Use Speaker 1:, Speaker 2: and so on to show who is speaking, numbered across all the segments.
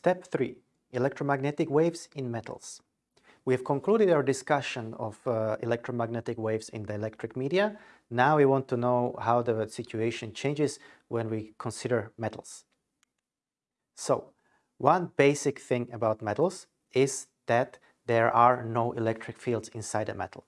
Speaker 1: Step 3. Electromagnetic waves in metals. We have concluded our discussion of uh, electromagnetic waves in dielectric media. Now we want to know how the situation changes when we consider metals. So, one basic thing about metals is that there are no electric fields inside a metal.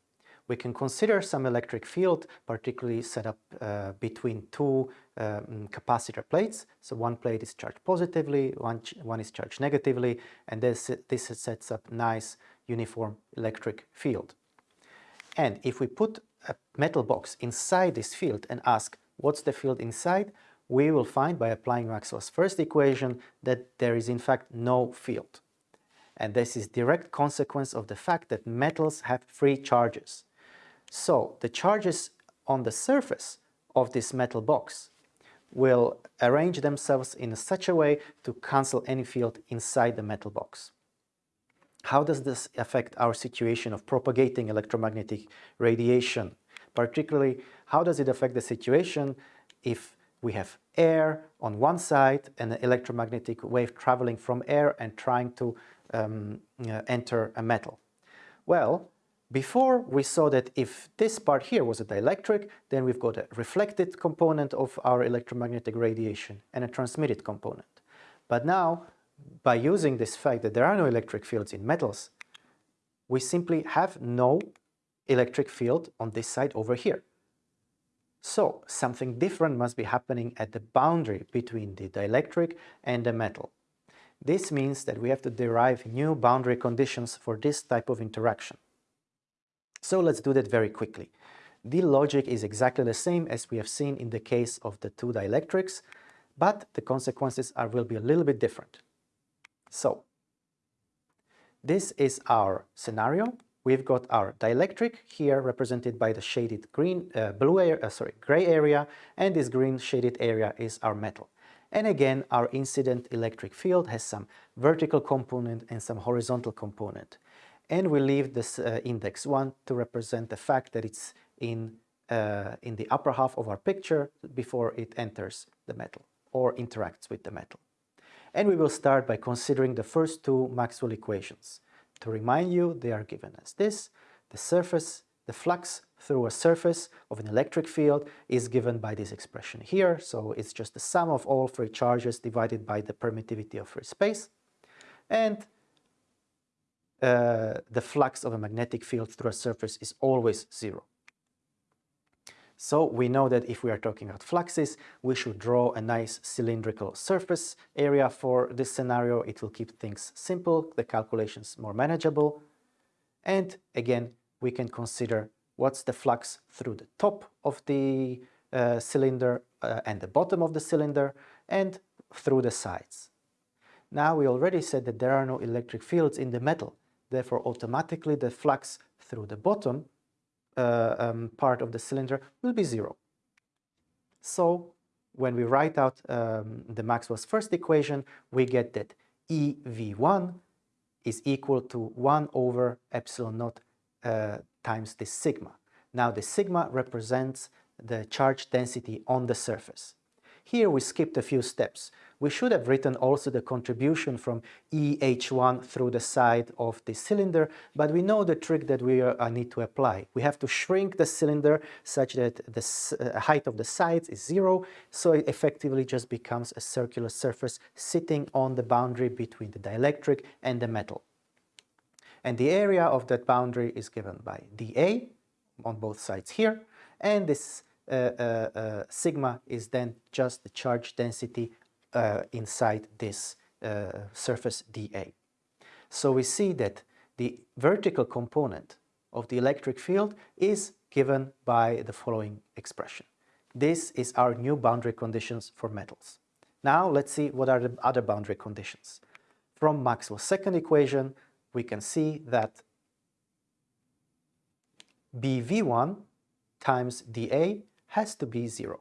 Speaker 1: We can consider some electric field, particularly set up uh, between two um, capacitor plates. So one plate is charged positively, one, one is charged negatively, and this, this sets up nice uniform electric field. And if we put a metal box inside this field and ask what's the field inside, we will find by applying Maxwell's first equation that there is in fact no field. And this is direct consequence of the fact that metals have free charges. So the charges on the surface of this metal box will arrange themselves in such a way to cancel any field inside the metal box. How does this affect our situation of propagating electromagnetic radiation? Particularly, how does it affect the situation if we have air on one side and an electromagnetic wave traveling from air and trying to um, uh, enter a metal? Well, before we saw that if this part here was a dielectric, then we've got a reflected component of our electromagnetic radiation and a transmitted component. But now, by using this fact that there are no electric fields in metals, we simply have no electric field on this side over here. So something different must be happening at the boundary between the dielectric and the metal. This means that we have to derive new boundary conditions for this type of interaction. So let's do that very quickly. The logic is exactly the same as we have seen in the case of the two dielectrics, but the consequences are, will be a little bit different. So, this is our scenario. We've got our dielectric here represented by the shaded green, uh, blue area, uh, sorry, gray area, and this green shaded area is our metal. And again, our incident electric field has some vertical component and some horizontal component and we leave this uh, index 1 to represent the fact that it's in, uh, in the upper half of our picture before it enters the metal or interacts with the metal. And we will start by considering the first two Maxwell equations. To remind you, they are given as this. The surface, the flux through a surface of an electric field is given by this expression here. So it's just the sum of all free charges divided by the permittivity of free space. And the flux of a magnetic field through a surface is always zero. So we know that if we are talking about fluxes, we should draw a nice cylindrical surface area for this scenario. It will keep things simple, the calculations more manageable. And again, we can consider what's the flux through the top of the uh, cylinder uh, and the bottom of the cylinder and through the sides. Now we already said that there are no electric fields in the metal, Therefore, automatically the flux through the bottom uh, um, part of the cylinder will be zero. So when we write out um, the Maxwell's first equation, we get that EV1 is equal to 1 over epsilon naught uh, times the sigma. Now the sigma represents the charge density on the surface. Here we skipped a few steps we should have written also the contribution from EH1 through the side of the cylinder, but we know the trick that we uh, need to apply. We have to shrink the cylinder such that the uh, height of the sides is zero, so it effectively just becomes a circular surface sitting on the boundary between the dielectric and the metal. And the area of that boundary is given by dA on both sides here, and this uh, uh, uh, sigma is then just the charge density inside this uh, surface dA. So we see that the vertical component of the electric field is given by the following expression. This is our new boundary conditions for metals. Now let's see what are the other boundary conditions. From Maxwell's second equation, we can see that BV1 times dA has to be zero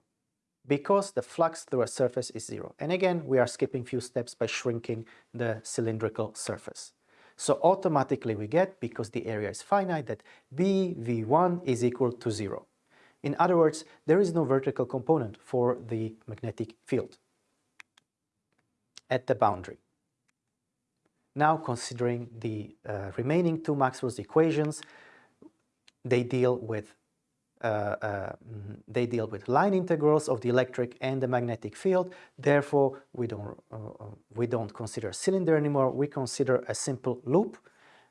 Speaker 1: because the flux through a surface is zero. And again, we are skipping few steps by shrinking the cylindrical surface. So automatically we get, because the area is finite, that BV1 is equal to zero. In other words, there is no vertical component for the magnetic field at the boundary. Now considering the uh, remaining two Maxwell's equations, they deal with they deal with line integrals of the electric and the magnetic field. Therefore, we don't uh, uh, we don't consider cylinder anymore. We consider a simple loop,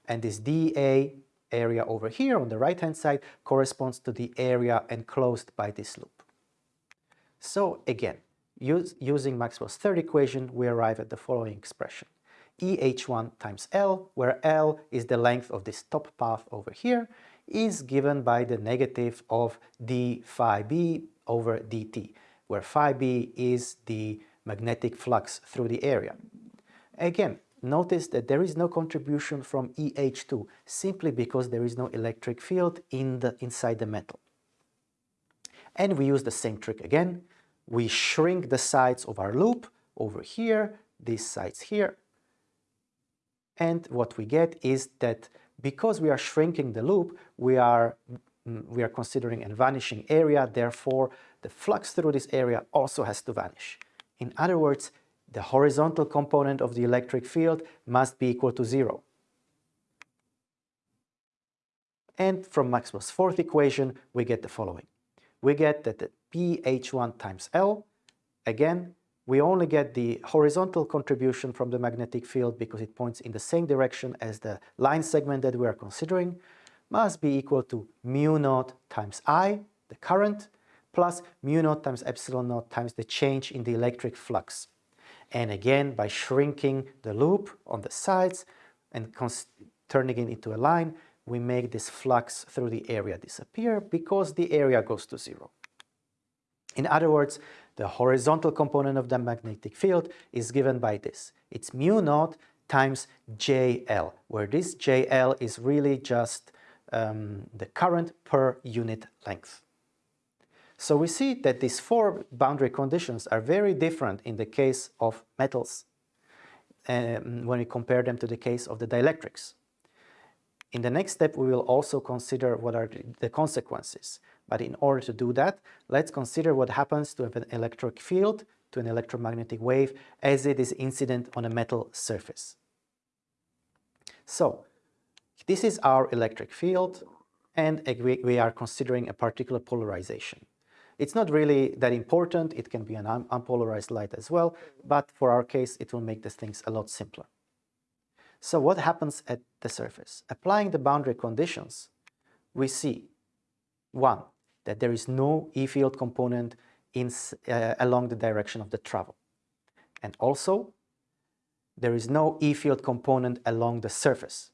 Speaker 1: and this dA area over here on the right hand side corresponds to the area enclosed by this loop. So again, use, using Maxwell's third equation, we arrive at the following expression. EH1 times L, where L is the length of this top path over here, is given by the negative of d phi b over dt, where phi b is the magnetic flux through the area. Again, notice that there is no contribution from EH2 simply because there is no electric field in the, inside the metal. And we use the same trick again. We shrink the sides of our loop over here, these sides here. And what we get is that because we are shrinking the loop, we are, mm, we are considering a vanishing area, therefore the flux through this area also has to vanish. In other words, the horizontal component of the electric field must be equal to zero. And from Maxwell's fourth equation, we get the following. We get that the BH1 times L, again, we only get the horizontal contribution from the magnetic field because it points in the same direction as the line segment that we are considering, must be equal to mu naught times I, the current, plus mu naught times epsilon naught times the change in the electric flux. And again, by shrinking the loop on the sides and turning it into a line, we make this flux through the area disappear because the area goes to zero. In other words, the horizontal component of the magnetic field is given by this. It's mu naught times JL, where this JL is really just um, the current per unit length. So we see that these four boundary conditions are very different in the case of metals um, when we compare them to the case of the dielectrics. In the next step, we will also consider what are the consequences. But in order to do that, let's consider what happens to an electric field, to an electromagnetic wave, as it is incident on a metal surface. So, this is our electric field, and we are considering a particular polarization. It's not really that important. It can be an un unpolarized light as well, but for our case, it will make the things a lot simpler. So what happens at the surface? Applying the boundary conditions, we see, one, that there is no E-field component in, uh, along the direction of the travel. And also, there is no E-field component along the surface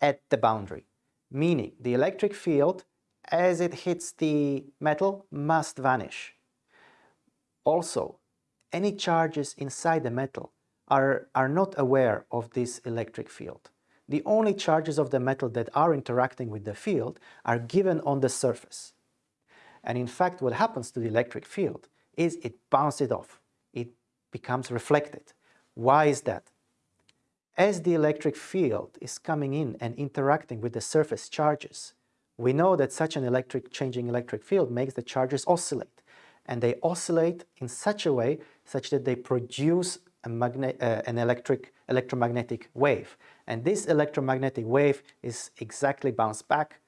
Speaker 1: at the boundary, meaning the electric field as it hits the metal must vanish. Also, any charges inside the metal are, are not aware of this electric field. The only charges of the metal that are interacting with the field are given on the surface. And in fact, what happens to the electric field is it bounces off. It becomes reflected. Why is that? As the electric field is coming in and interacting with the surface charges, we know that such an electric changing electric field makes the charges oscillate. And they oscillate in such a way such that they produce a uh, an electric electromagnetic wave. And this electromagnetic wave is exactly bounced back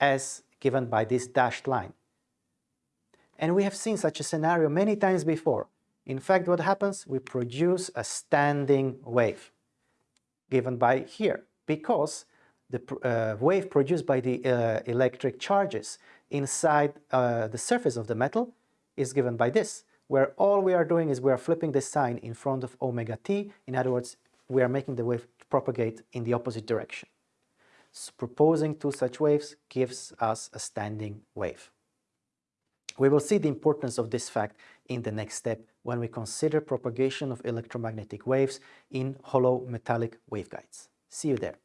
Speaker 1: as given by this dashed line. And we have seen such a scenario many times before. In fact, what happens? We produce a standing wave given by here because the uh, wave produced by the uh, electric charges inside uh, the surface of the metal is given by this, where all we are doing is we are flipping the sign in front of omega t. In other words, we are making the wave propagate in the opposite direction. So proposing two such waves gives us a standing wave. We will see the importance of this fact in the next step when we consider propagation of electromagnetic waves in hollow metallic waveguides. See you there.